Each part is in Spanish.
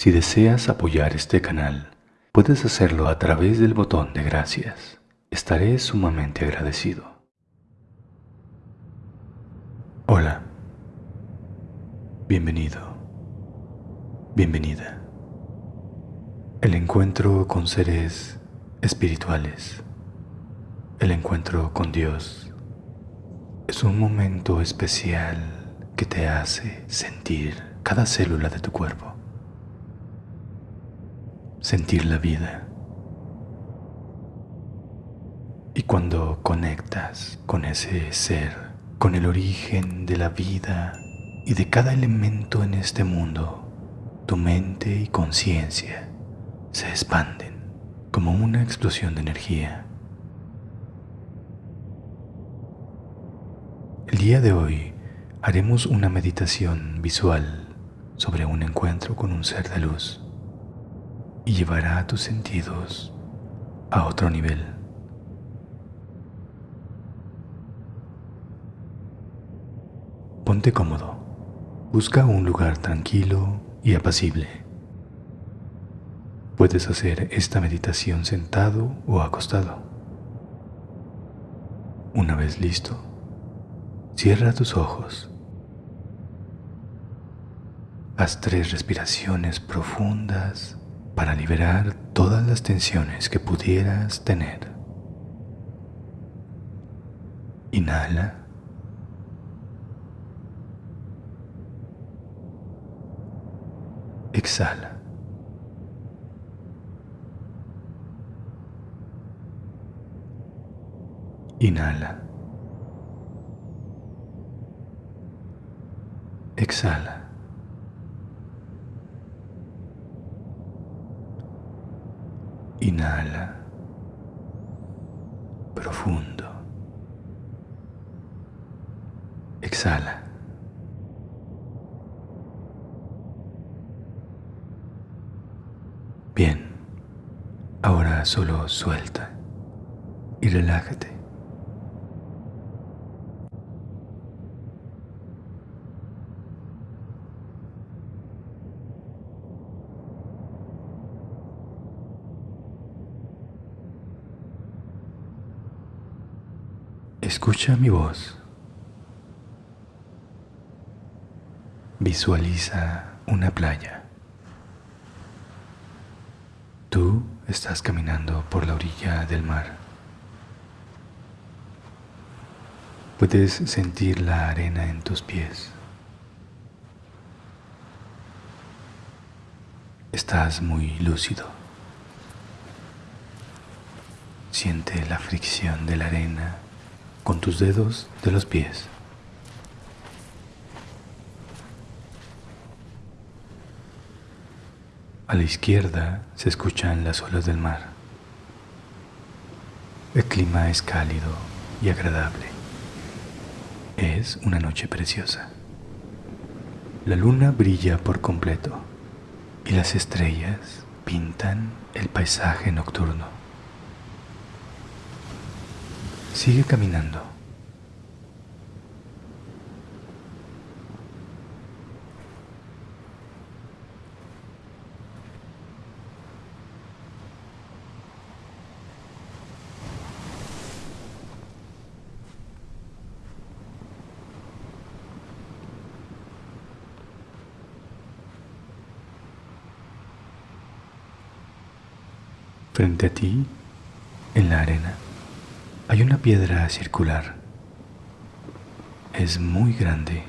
Si deseas apoyar este canal, puedes hacerlo a través del botón de gracias. Estaré sumamente agradecido. Hola. Bienvenido. Bienvenida. El encuentro con seres espirituales. El encuentro con Dios. Es un momento especial que te hace sentir cada célula de tu cuerpo sentir la vida. Y cuando conectas con ese ser, con el origen de la vida y de cada elemento en este mundo, tu mente y conciencia se expanden como una explosión de energía. El día de hoy haremos una meditación visual sobre un encuentro con un ser de luz y llevará a tus sentidos a otro nivel. Ponte cómodo. Busca un lugar tranquilo y apacible. Puedes hacer esta meditación sentado o acostado. Una vez listo, cierra tus ojos. Haz tres respiraciones profundas para liberar todas las tensiones que pudieras tener. Inhala. Exhala. Inhala. Exhala. Inhala profundo. Exhala. Bien, ahora solo suelta y relájate. Escucha mi voz. Visualiza una playa. Tú estás caminando por la orilla del mar. Puedes sentir la arena en tus pies. Estás muy lúcido. Siente la fricción de la arena con tus dedos de los pies. A la izquierda se escuchan las olas del mar. El clima es cálido y agradable. Es una noche preciosa. La luna brilla por completo y las estrellas pintan el paisaje nocturno. Sigue caminando. Frente a ti, en la arena, hay una piedra circular. Es muy grande.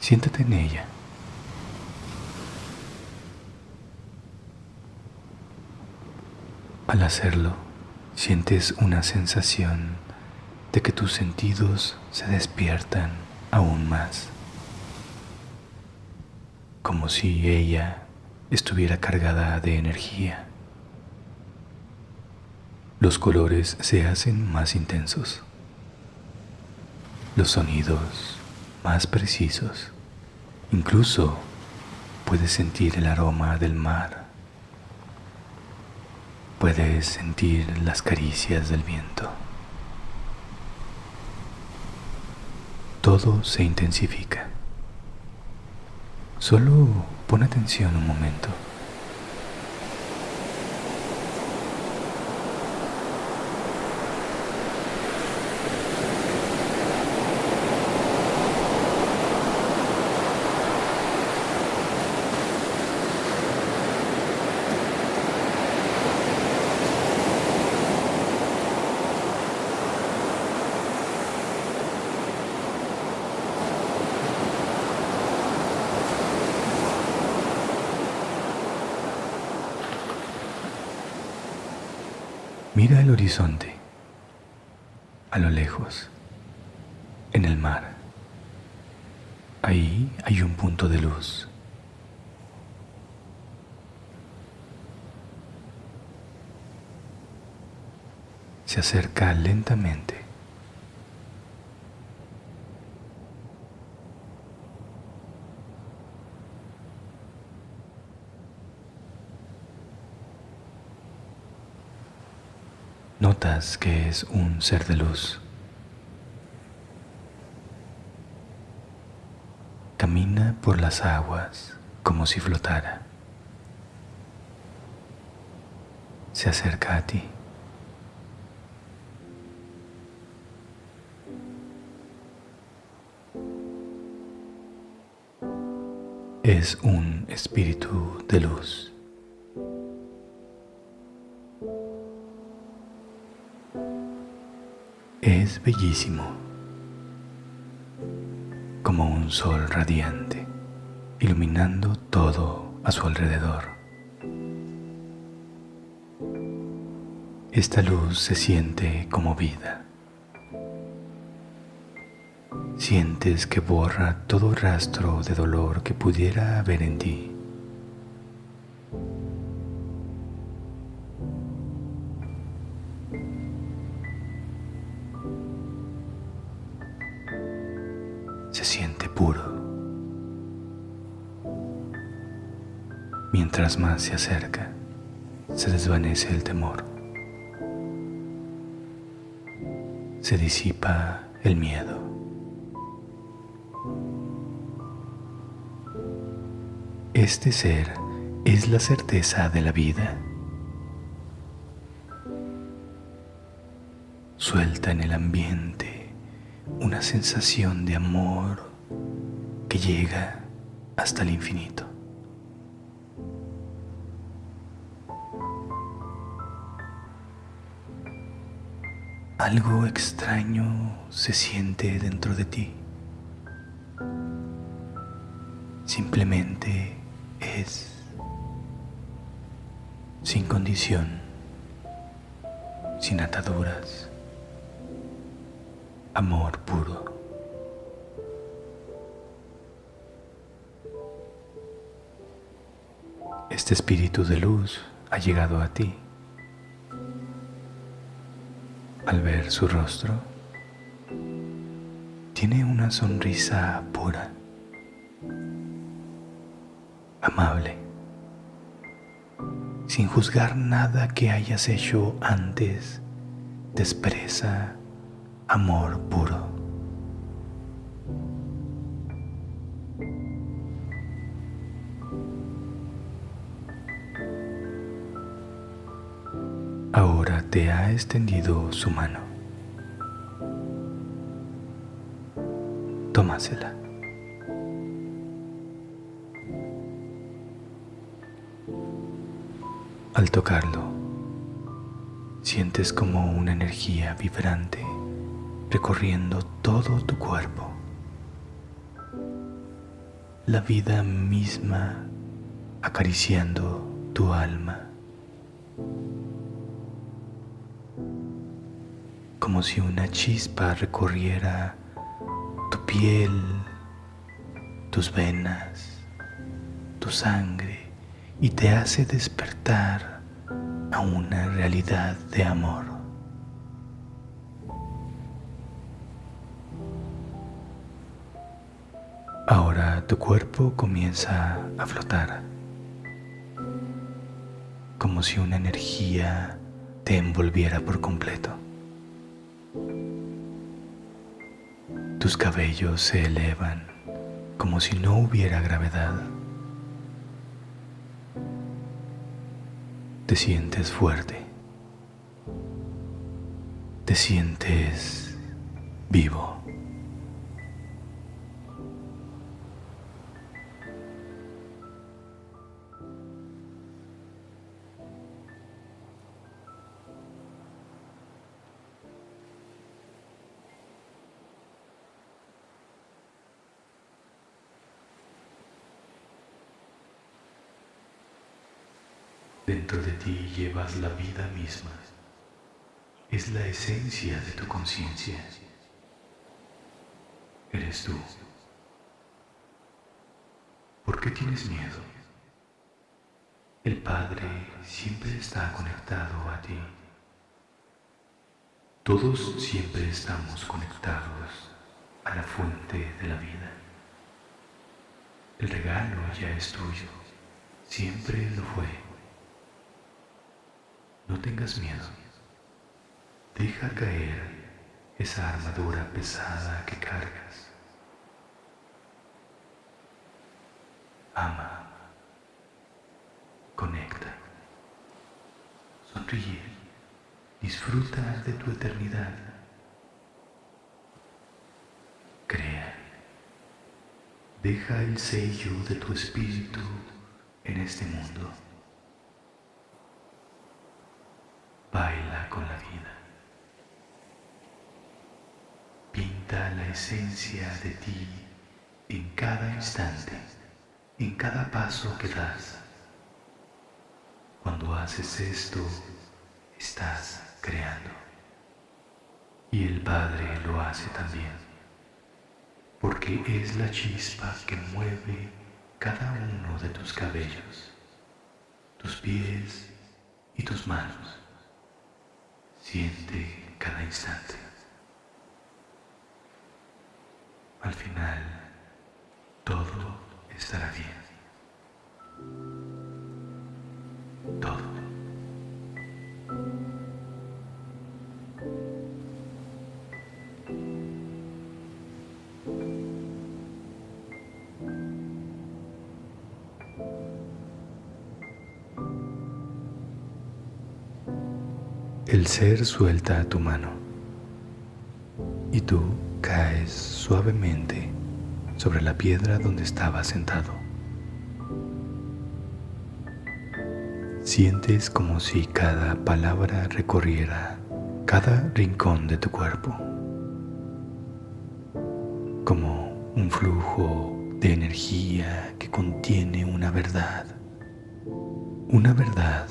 Siéntate en ella. Al hacerlo, sientes una sensación de que tus sentidos se despiertan aún más, como si ella estuviera cargada de energía los colores se hacen más intensos, los sonidos más precisos, incluso puedes sentir el aroma del mar, puedes sentir las caricias del viento. Todo se intensifica. Solo pon atención un momento. Mira el horizonte, a lo lejos, en el mar. Ahí hay un punto de luz. Se acerca lentamente. Que es un ser de luz. Camina por las aguas como si flotara. Se acerca a ti. Es un espíritu de luz. Es bellísimo, como un sol radiante, iluminando todo a su alrededor. Esta luz se siente como vida. Sientes que borra todo rastro de dolor que pudiera haber en ti. Se siente puro. Mientras más se acerca, se desvanece el temor. Se disipa el miedo. Este ser es la certeza de la vida. Suelta en el ambiente una sensación de amor que llega hasta el infinito. Algo extraño se siente dentro de ti. Simplemente es sin condición, sin ataduras amor puro. Este espíritu de luz ha llegado a ti. Al ver su rostro, tiene una sonrisa pura, amable, sin juzgar nada que hayas hecho antes, te expresa amor puro. Ahora te ha extendido su mano. Tómasela. Al tocarlo, sientes como una energía vibrante recorriendo todo tu cuerpo. La vida misma acariciando tu alma. Como si una chispa recorriera tu piel, tus venas, tu sangre y te hace despertar a una realidad de amor. Ahora tu cuerpo comienza a flotar, como si una energía te envolviera por completo. Tus cabellos se elevan como si no hubiera gravedad. Te sientes fuerte. Te sientes vivo. Dentro de ti llevas la vida misma. Es la esencia de tu conciencia. Eres tú. ¿Por qué tienes miedo? El Padre siempre está conectado a ti. Todos siempre estamos conectados a la fuente de la vida. El regalo ya es tuyo, siempre lo fue. Tengas miedo. Deja caer esa armadura pesada que cargas. Ama. Conecta. Sonríe. Disfruta de tu eternidad. Crea. Deja el sello de tu espíritu en este mundo. Baila con la vida. Pinta la esencia de ti en cada instante, en cada paso que das. Cuando haces esto, estás creando. Y el Padre lo hace también, porque es la chispa que mueve cada uno de tus cabellos, tus pies y tus manos. Siente cada instante. Al final, todo estará bien. Todo. El ser suelta a tu mano y tú caes suavemente sobre la piedra donde estaba sentado. Sientes como si cada palabra recorriera cada rincón de tu cuerpo, como un flujo de energía que contiene una verdad, una verdad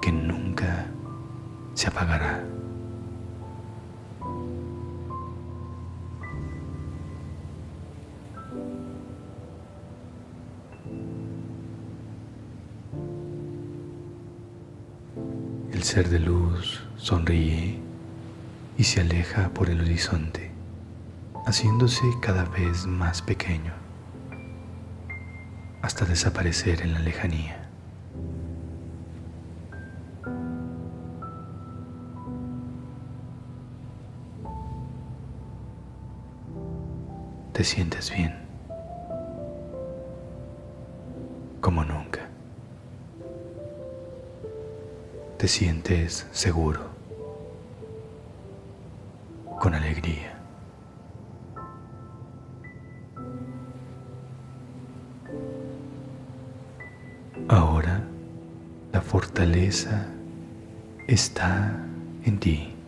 que nunca se apagará. Ser de luz sonríe y se aleja por el horizonte, haciéndose cada vez más pequeño, hasta desaparecer en la lejanía. te sientes bien, Te sientes seguro, con alegría. Ahora la fortaleza está en ti.